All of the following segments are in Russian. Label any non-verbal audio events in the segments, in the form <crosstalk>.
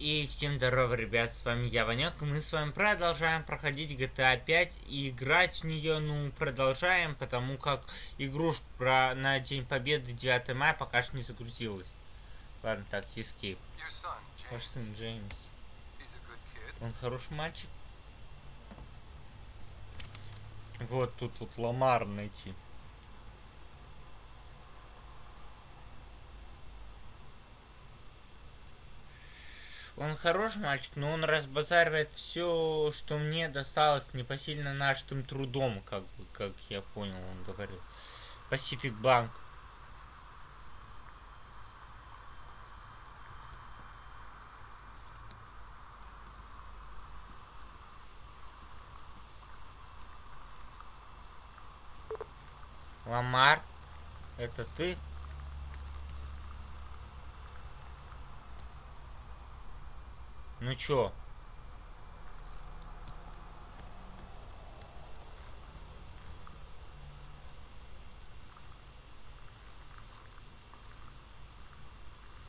И всем здорово, ребят, с вами я, Ванек, мы с вами продолжаем проходить GTA 5 и играть в нее, ну, продолжаем, потому как игрушка про, на День Победы 9 мая пока что не загрузилась. Ладно, так, Escape. Ваш сын Джеймс. Он хороший мальчик? Вот тут вот Ламар найти. Он хороший мальчик, но он разбазаривает все, что мне досталось непосильно нашим трудом, как бы, как я понял, он говорил. Pacific Bank. Ламар, это ты? Ну чё?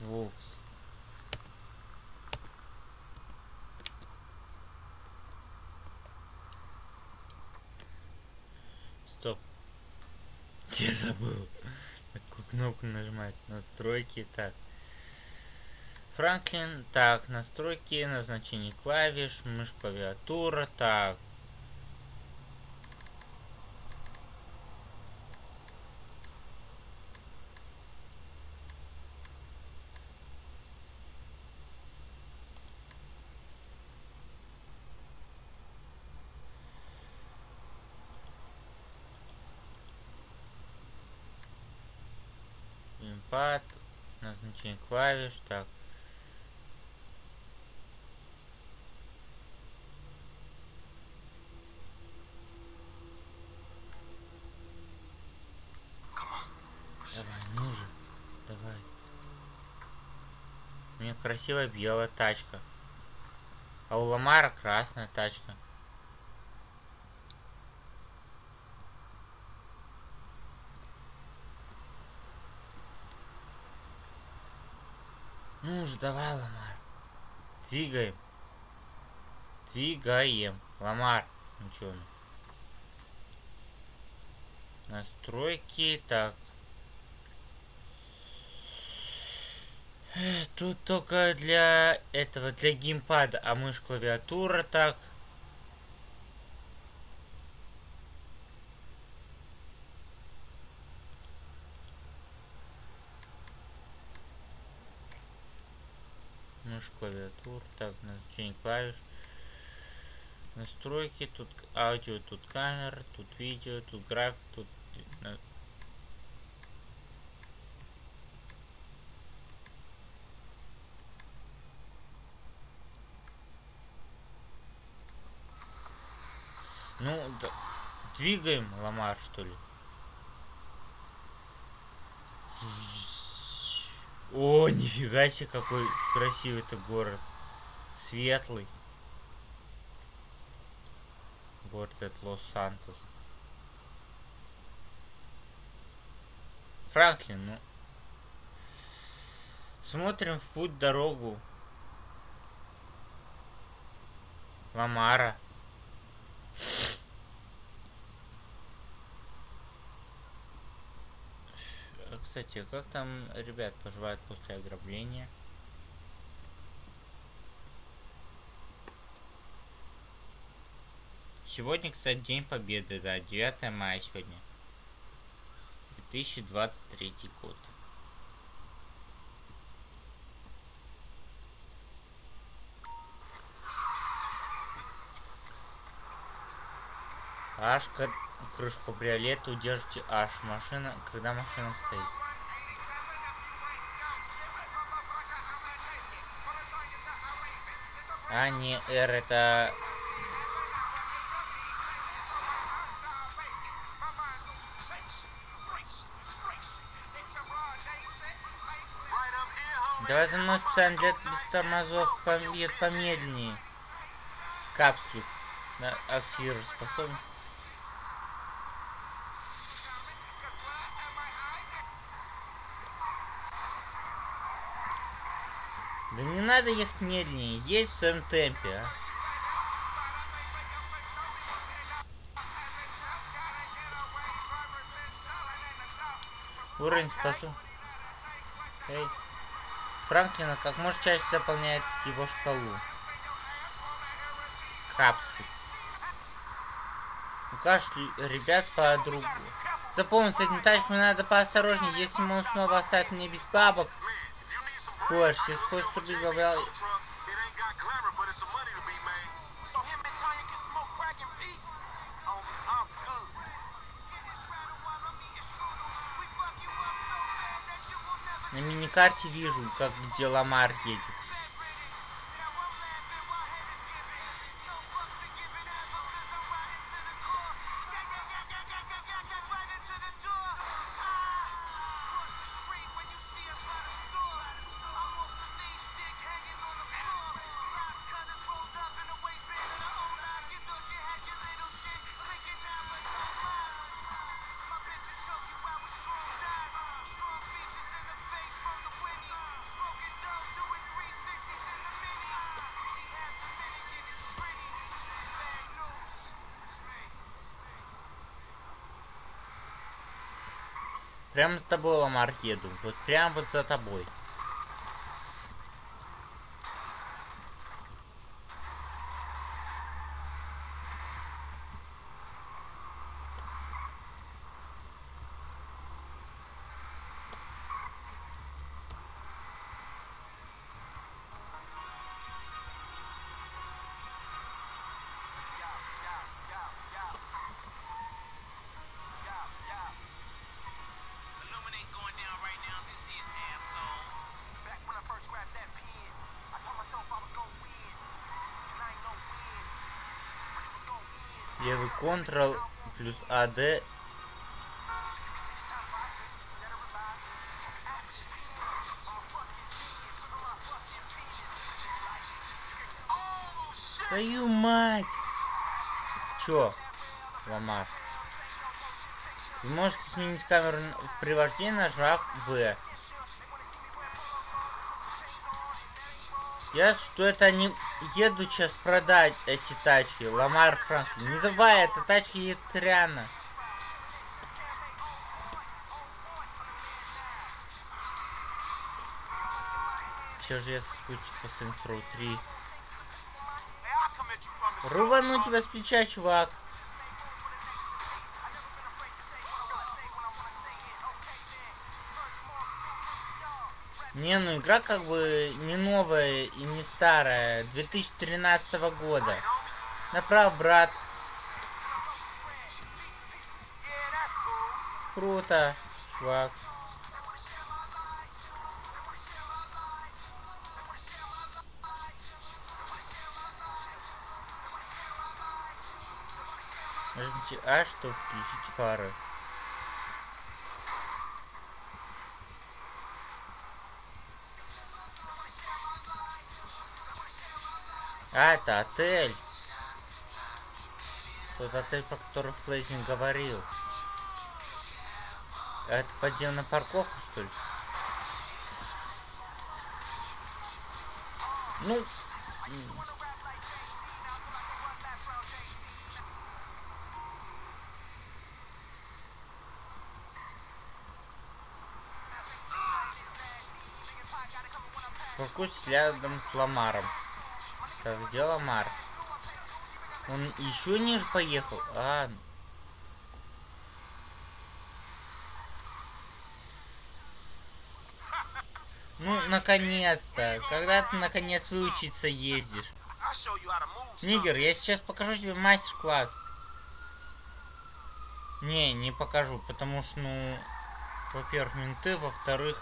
Волфс. Стоп. <laughs> Я забыл. Какую кнопку нажимать? Настройки. Так. Франклин. Так, настройки, назначение клавиш, мышь, клавиатура. Так. Импад, назначение клавиш, так. Давай, ну же. Давай. У меня красивая белая тачка. А у Ламара красная тачка. Ну же, давай, Ламар. Двигаем. Двигаем. Ламар. Ничего. Настройки. Так. Тут только для этого, для геймпада, а мышь клавиатура так. Мышь клавиатур, так, назначение клавиш. Настройки, тут аудио, тут камера, тут видео, тут график, тут Ну, да. двигаем Ламар, что ли? О, нифига себе, какой красивый это город. Светлый. Город от Лос-Сантос. Франклин, ну. Смотрим в путь дорогу. Ламара. Кстати, как там ребят поживают после ограбления? Сегодня, кстати, День Победы, да, 9 мая сегодня. 2023 год. Аж крышку кабриолета удержите аж машина, когда машина стоит. А не R это... Давай за мной специально для без тормозов помед помедленнее. Капсуль. Активируй способность. Да не надо ехать медленнее, есть в своем темпе, а. Уровень спасу. Эй. Франклина как можно чаще заполняет его шкалу. Капсуль. У каждого ребят по другу. Запомни, с этим тачками надо поосторожнее. Если он снова оставит мне без бабок. Больше, если хочешь убить бабла... На миникарте вижу, как где Ламар едет. Прямо за тобой, Ламар, еду. Вот прям вот за тобой. Левый Ctrl плюс AD. Твою мать! Чё, Ламар? Вы можете сменить камеру в привождении, нажав В. Я что это они едут сейчас продать эти тачки. Ламар Франклин. Не забывай, это тачки рано. Все же я соскучу по Saints Row 3. Hey, I commend you from the Рубану тебя с плеча, чувак. Не, ну игра как бы не новая и не старая. 2013 года. Направо, брат. Круто, чувак. А, чтобы включить фары. А, это отель. Тот отель, про который Флейзинг говорил. А Это подземная парковка, что ли? Ну, м. Паркуюсь рядом с Ламаром. Так, где Ламар? Он еще ниже поехал? А, ну, наконец-то. Когда ты, наконец, выучиться ездишь? Нигер, я сейчас покажу тебе мастер-класс. Не, не покажу, потому что, ну, во-первых, менты, во-вторых,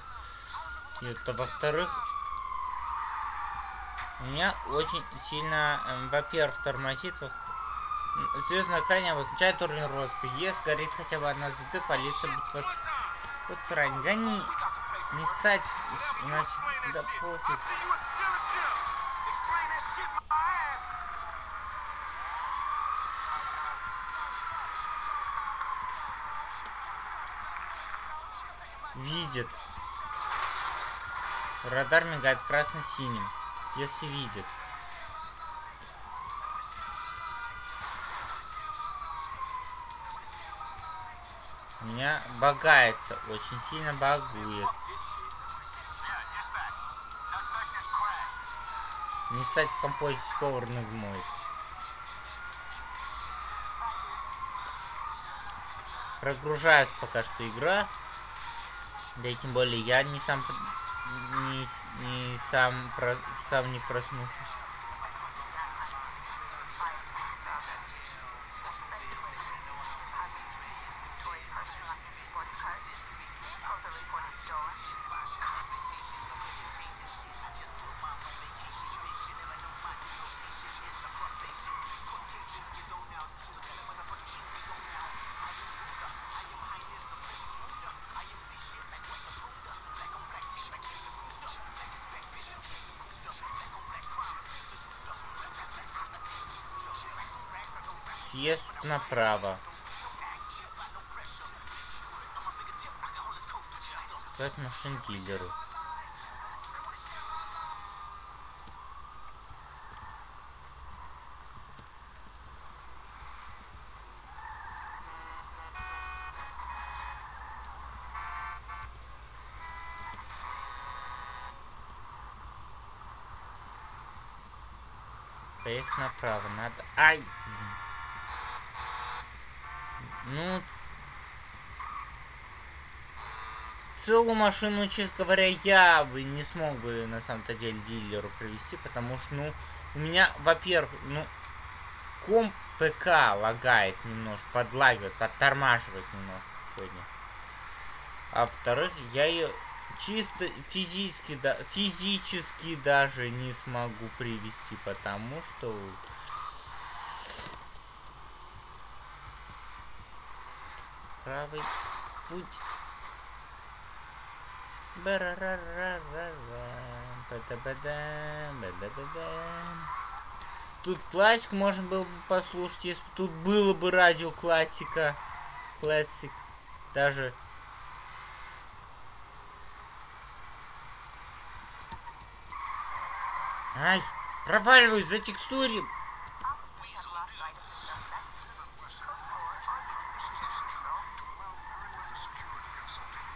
это, во-вторых, меня очень сильно, эм, во-первых, тормозит, во Звезд на экране обозначает уровень розыска. Если горит хотя бы одна звезда, полиция будет вас... Вот срань, гони, не ссать, у нас да пофиг. Видит. Радар мигает красно-синим. Если видит. У меня багается, очень сильно багует. Не стать в композе с повар мой. Прогружается пока что игра. Да и тем более я не сам не, не сам про, сам не проснулся. Съезд направо. Сказать машин дилеру. Поезд направо, надо... Ай! Ну, целую машину, честно говоря, я бы не смог бы на самом-то деле дилеру привести, потому что, ну, у меня, во-первых, ну, комп ПК лагает немножко, подлагивает, подтормаживает немножко сегодня. А во-вторых, я ее чисто физически, да, физически даже не смогу привести, потому что правый путь. Тут классику можно было бы послушать, если бы тут было бы радио классика. Классик. Даже. Ай, проваливаюсь за текстуре.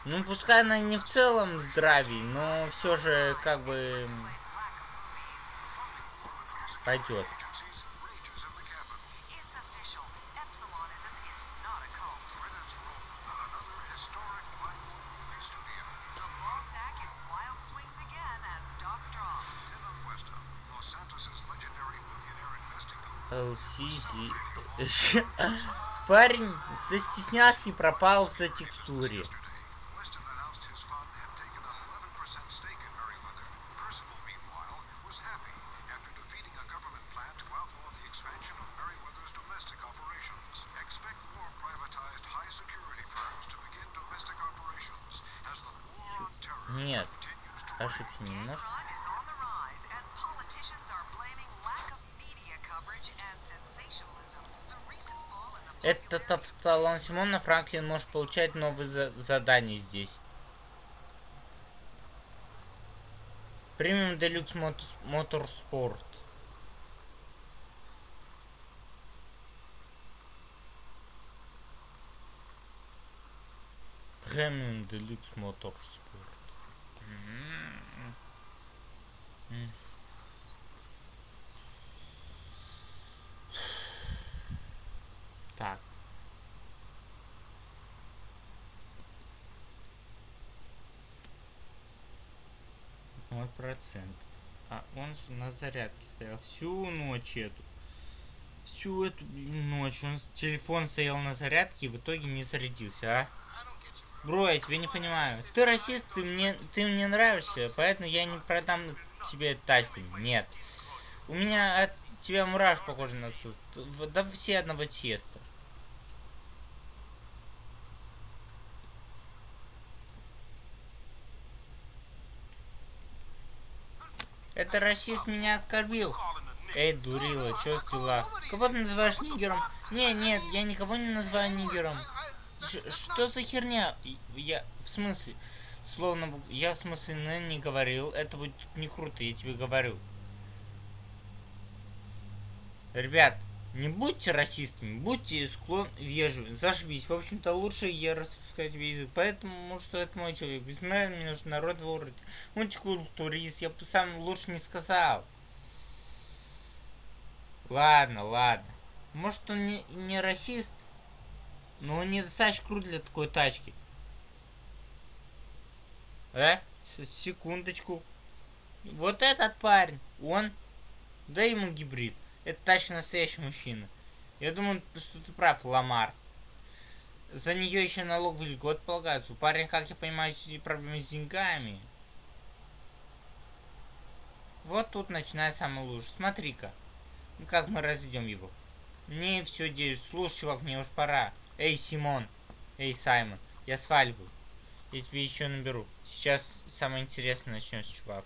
Ну, пускай она не в целом здравий, но все же как бы пойдет. <laughs> Парень застеснялся и пропал за текстуре. Нет, ошибся немножко. Это в салон Симона Франклин может получать новые за задания здесь. Премиум Делюкс Моторспорт. Премиум Делюкс Моторспорт. Так. А он же на зарядке стоял всю ночь эту. Всю эту ночь он телефон стоял на зарядке и в итоге не зарядился, а? Бро, я тебя не понимаю. Ты расист, ты мне, ты мне нравишься, поэтому я не продам тебе тачку. Нет. У меня от тебя мураш похожий на отцу. Да все одного теста. Это расист меня оскорбил. Эй, дурила, чё с дела? Кого ты называешь нигером? Не, нет, я никого не называю нигером. Ш что за херня? Я, в смысле, словно я в смысле не, не говорил, это будет не круто, я тебе говорю. Ребят, не будьте расистами, будьте склон вежливы, зашибись. В общем-то, лучше я распускать язык, поэтому, что это мой человек. Без меня международного уровня. Мультикультурист, я бы сам лучше не сказал. Ладно, ладно. Может, он не, не расист, но он недостаточно крут для такой тачки. Э? Секундочку. Вот этот парень, он, да ему гибрид. Это тачка настоящий мужчина. Я думаю, что ты прав, Ламар. За нее еще налоговый льгот полагается. У парня, как я понимаю, проблемы с деньгами. Вот тут начинает самое лучшее. Смотри-ка. Ну как мы разведем его? Не, все, девять. Слушай, чувак, мне уж пора. Эй, Симон. Эй, Саймон. Я сваливаю. Я тебе еще наберу. Сейчас самое интересное начнется, чувак.